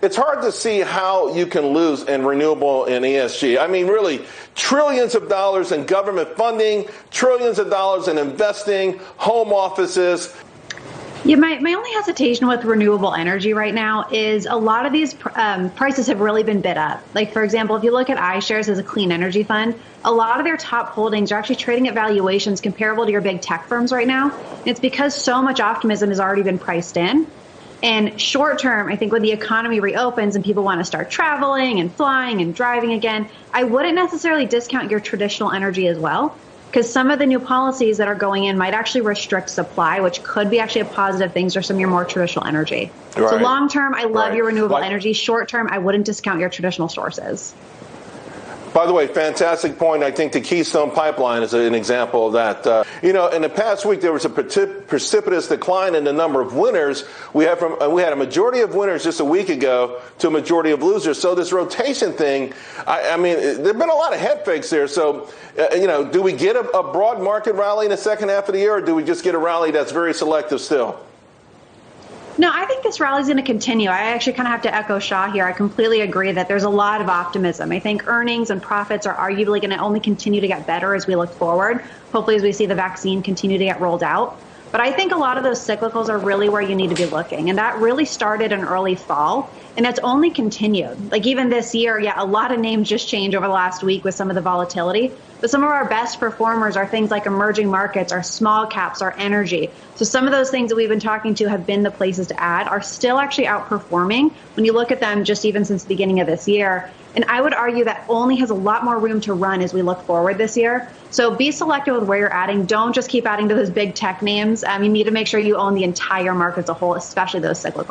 it's hard to see how you can lose in renewable and ESG. I mean, really, trillions of dollars in government funding, trillions of dollars in investing, home offices. Yeah, my, my only hesitation with renewable energy right now is a lot of these um, prices have really been bid up. Like, for example, if you look at iShares as a clean energy fund, a lot of their top holdings are actually trading at valuations comparable to your big tech firms right now. And it's because so much optimism has already been priced in. And short term, I think when the economy reopens and people want to start traveling and flying and driving again, I wouldn't necessarily discount your traditional energy as well because some of the new policies that are going in might actually restrict supply, which could be actually a positive thing for some of your more traditional energy. Right. So long term, I love right. your renewable like, energy. Short term, I wouldn't discount your traditional sources. By the way, fantastic point. I think the Keystone Pipeline is an example of that. Uh, you know, in the past week, there was a precipitous decline in the number of winners. We had from uh, we had a majority of winners just a week ago to a majority of losers. So this rotation thing, I, I mean, there've been a lot of head fakes there. So, uh, you know, do we get a, a broad market rally in the second half of the year, or do we just get a rally that's very selective still? No, I think this rally is going to continue. I actually kind of have to echo Shaw here. I completely agree that there's a lot of optimism. I think earnings and profits are arguably going to only continue to get better as we look forward. Hopefully, as we see the vaccine continue to get rolled out. But I think a lot of those cyclicals are really where you need to be looking. And that really started in early fall. And it's only continued. Like even this year, yeah, a lot of names just changed over the last week with some of the volatility. But some of our best performers are things like emerging markets, our small caps, our energy. So some of those things that we've been talking to have been the places to add are still actually outperforming when you look at them just even since the beginning of this year. And I would argue that only has a lot more room to run as we look forward this year. So be selective with where you're adding. Don't just keep adding to those big tech names. Um, you need to make sure you own the entire market as a whole, especially those cyclical.